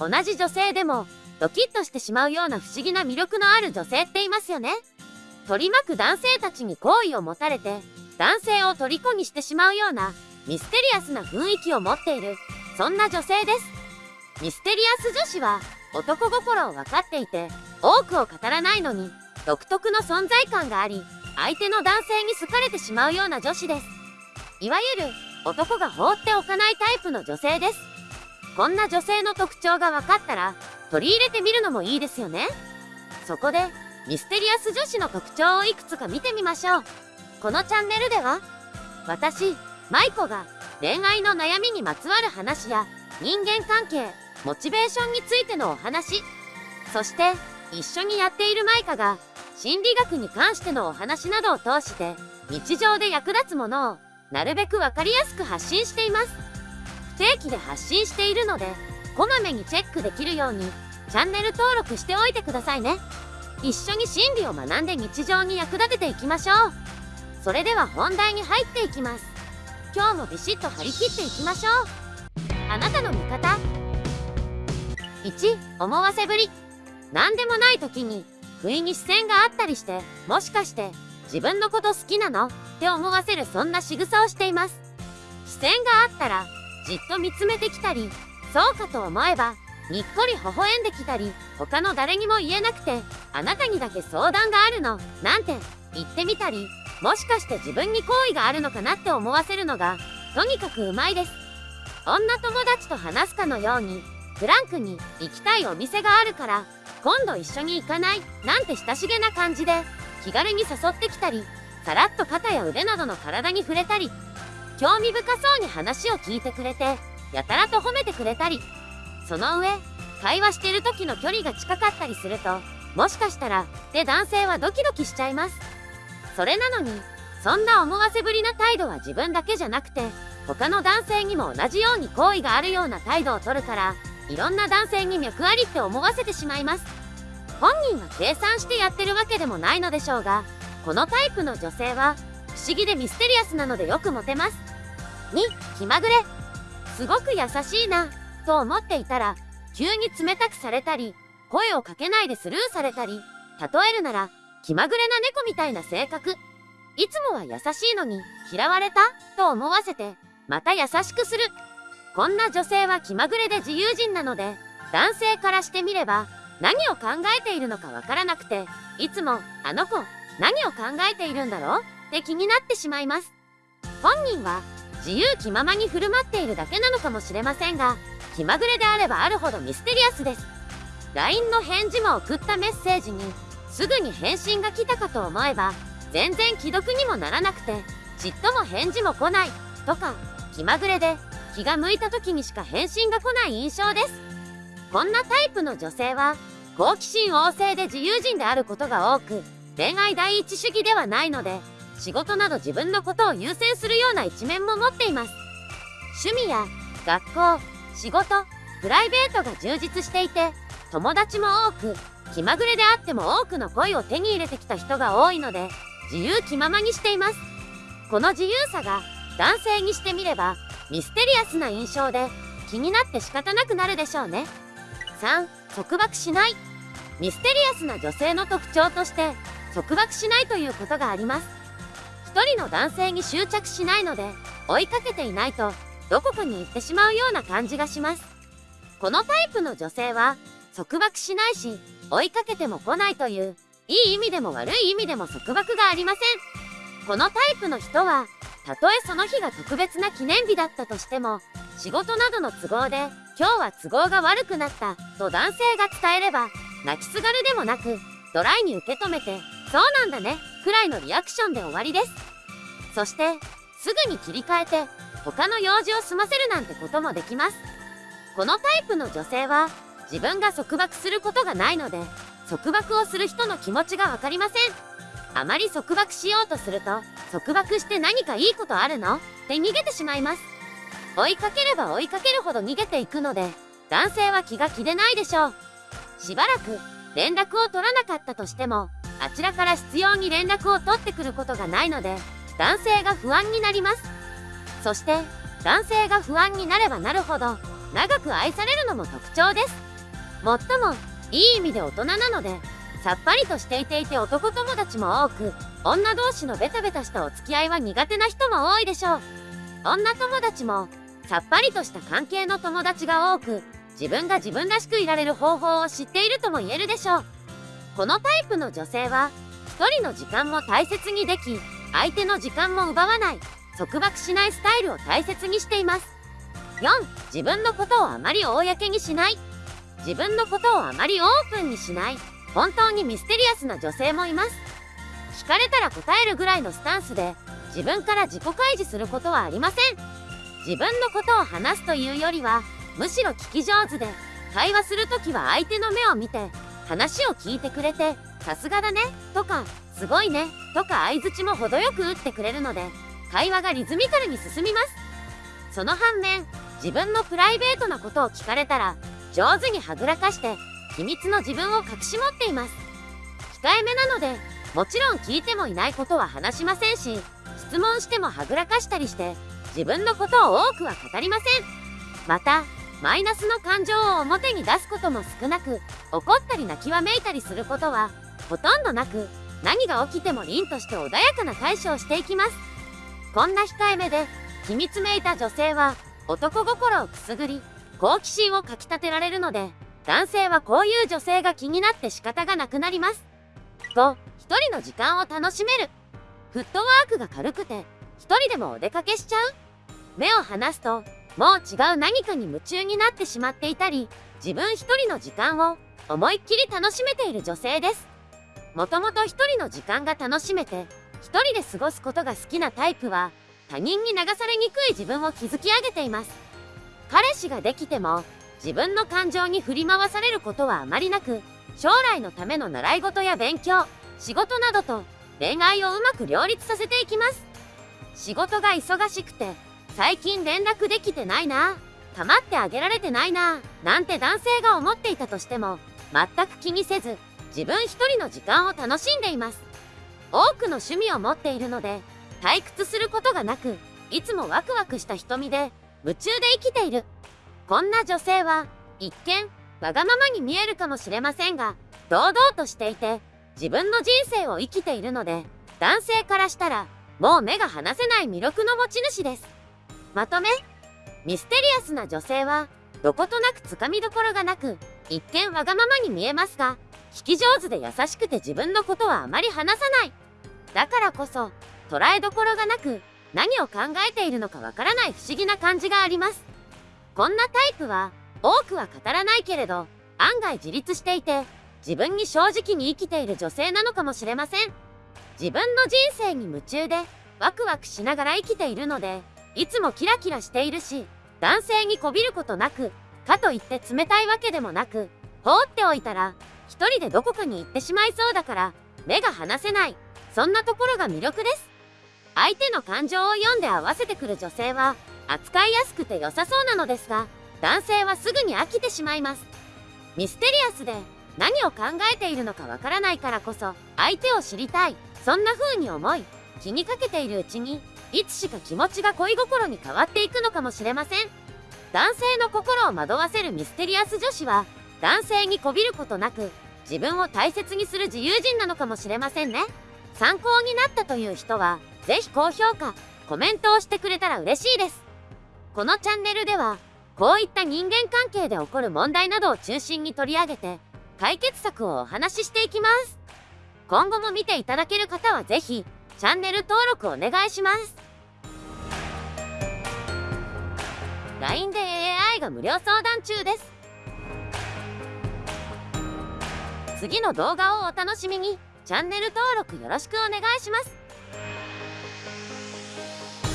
同じ女性でもドキッとしてしまうような不思議な魅力のある女性っていますよね。取り巻く男性たちに好意を持たれて男性を虜にしてしまうようなミステリアスな雰囲気を持っているそんな女性です。ミステリアス女子は男心を分かっていて多くを語らないのに独特の存在感があり相手の男性に好かれてしまうような女子です。いわゆる男が放っておかないタイプの女性です。こんな女性の特徴が分かったら取り入れてみるのもいいですよね。そこでミステリアス女子の特徴をいくつか見てみましょう。このチャンネルでは私、舞子が恋愛の悩みにまつわる話や人間関係、モチベーションについてのお話、そして一緒にやっているマイカが心理学に関してのお話などを通して日常で役立つものをなるべく分かりやすく発信しています。定期で発信しているので、こまめにチェックできるようにチャンネル登録しておいてくださいね。一緒に心理を学んで日常に役立てていきましょう。それでは本題に入っていきます。今日もビシッと張り切っていきましょう。あなたの味方1思わせぶり何でもない時に不意に視線があったりしてもしかして自分のこと好きなの？って思わせるそんな仕草をしています視線があったらじっと見つめてきたりそうかと思えばにっこり微笑んできたり他の誰にも言えなくてあなたにだけ相談があるのなんて言ってみたりもしかして自分に好意があるのかなって思わせるのがとにかくうまいです。女友達と話すかのようにフランクに行きたいお店があるから今度一緒に行かないなんて親しげな感じで気軽に誘ってきたりさらっと肩や腕などの体に触れたり興味深そうに話を聞いてくれてやたらと褒めてくれたり。その上会話してる時の距離が近かったりするともしかしたらで男性はドキドキしちゃいます。それなのにそんな思わせぶりな態度は自分だけじゃなくて他の男性にも同じように好意があるような態度をとるからいろんな男性に脈ありって思わせてしまいます。本人は計算してやってるわけでもないのでしょうがこのタイプの女性は不思議でミステリアスなのでよくモテます。2気まぐれ。すごく優しいなと思っていたら急に冷たくされたり声をかけないでスルーされたり例えるなら気まぐれな猫みたいな性格。いつもは優しいのに嫌われた？と思わせてまた優しくする。こんな女性は気まぐれで自由人なので、男性からしてみれば、何を考えているのかわからなくて、いつも、あの子、何を考えているんだろう？って気になってしまいます。本人は、自由気ままに振る舞っているだけなのかもしれませんが、気まぐれであればあるほどミステリアスです。LINE の返事も送ったメッセージに、すぐに返信が来たかと思えば、全然既読にもならなくて、ちっとも返事も来ない、とか、気まぐれで、気が向いた時にしか返信が来ない印象です。こんなタイプの女性は、好奇心旺盛で自由人であることが多く、恋愛第一主義ではないので、仕事など自分のことを優先するような一面も持っています。趣味や学校、仕事、プライベートが充実していて、友達も多く、気まぐれであっても多くの恋を手に入れてきた人が多いので、自由気ままにしています。この自由さが男性にしてみればミステリアスな印象で気になって仕方なくなるでしょうね。3. 束縛しないミステリアスな女性の特徴として束縛しないということがあります。一人の男性に執着しないので追いかけていないとどこかに行ってしまうような感じがします。このタイプの女性は束縛しないし追いかけても来ないといういい意味でも悪い意味でも束縛がありません。このタイプの人はたとえその日が特別な記念日だったとしても、仕事などの都合で、今日は都合が悪くなったと男性が伝えれば、泣きすがるでもなく、ドライに受け止めて、そうなんだね、くらいのリアクションで終わりです。そして、すぐに切り替えて、他の用事を済ませるなんてこともできます。このタイプの女性は、自分が束縛することがないので、束縛をする人の気持ちがわかりません。あまり束縛しようとすると、束縛して何かいいことあるの？って逃げてしまいます。追いかければ追いかけるほど逃げていくので、男性は気が気でないでしょう。しばらく連絡を取らなかったとしても、あちらから必要に連絡を取ってくることがないので、男性が不安になります。そして、男性が不安になればなるほど、長く愛されるのも特徴です。もっとも、いい意味で大人なので、さっぱりとしていていて男友達も多く、女同士のベタベタしたお付き合いは苦手な人も多いでしょう。女友達も、さっぱりとした関係の友達が多く、自分が自分らしくいられる方法を知っているとも言えるでしょう。このタイプの女性は、一人の時間も大切にでき、相手の時間も奪わない、束縛しないスタイルを大切にしています。4、自分のことをあまり公にしない。自分のことをあまりオープンにしない。本当にミステリアスな女性もいます。聞かれたら答えるぐらいのスタンスで、自分から自己開示することはありません。自分のことを話すというよりは、むしろ聞き上手で、会話するときは相手の目を見て、話を聞いてくれて、さすがだね、とか、すごいね、とか相づちも程よく打ってくれるので、会話がリズミカルに進みます。その反面、自分のプライベートなことを聞かれたら、上手にはぐらかして、秘密の自分を隠し持っています。控えめなので、もちろん聞いてもいないことは話しませんし、質問してもはぐらかしたりして、自分のことを多くは語りません。また、マイナスの感情を表に出すことも少なく、怒ったり泣きわめいたりすることは、ほとんどなく、何が起きても凛として穏やかな対処をしていきます。こんな控えめで、秘密めいた女性は、男心をくすぐり、好奇心をかきたてられるので、男性はこういう女性が気になって仕方がなくなります。5、一人の時間を楽しめる。フットワークが軽くて、一人でもお出かけしちゃう目を離すと、もう違う何かに夢中になってしまっていたり、自分一人の時間を思いっきり楽しめている女性です。もともと一人の時間が楽しめて、一人で過ごすことが好きなタイプは、他人に流されにくい自分を築き上げています。彼氏ができても、自分の感情に振り回されることはあまりなく、将来のための習い事や勉強、仕事などと恋愛をうまく両立させていきます。仕事が忙しくて、最近連絡できてないな、構ってあげられてないな、なんて男性が思っていたとしても、全く気にせず、自分一人の時間を楽しんでいます。多くの趣味を持っているので、退屈することがなく、いつもワクワクした瞳で、夢中で生きている。こんな女性は、一見、わがままに見えるかもしれませんが、堂々としていて、自分の人生を生きているので、男性からしたら、もう目が離せない魅力の持ち主です。まとめミステリアスな女性は、どことなくつかみどころがなく、一見わがままに見えますが、聞き上手で優しくて自分のことはあまり話さない。だからこそ、捉えどころがなく、何を考えているのかわからない不思議な感じがあります。こんなタイプは、多くは語らないけれど、案外自立していて、自分に正直に生きている女性なのかもしれません。自分の人生に夢中で、ワクワクしながら生きているので、いつもキラキラしているし、男性にこびることなく、かといって冷たいわけでもなく、放っておいたら、一人でどこかに行ってしまいそうだから、目が離せない。そんなところが魅力です。相手の感情を読んで合わせてくる女性は、扱いやすくて良さそうなのですが、男性はすぐに飽きてしまいます。ミステリアスで、何を考えているのかわからないからこそ、相手を知りたい。そんな風に思い、気にかけているうちに、いつしか気持ちが恋心に変わっていくのかもしれません。男性の心を惑わせるミステリアス女子は、男性にこびることなく、自分を大切にする自由人なのかもしれませんね。参考になったという人は、ぜひ高評価、コメントをしてくれたら嬉しいです。このチャンネルでは、こういった人間関係で起こる問題などを中心に取り上げて、解決策をお話ししていきます。今後も見ていただける方はぜひ、チャンネル登録お願いします。LINE で AI が無料相談中です。次の動画をお楽しみに。チャンネル登録よろしくお願いします。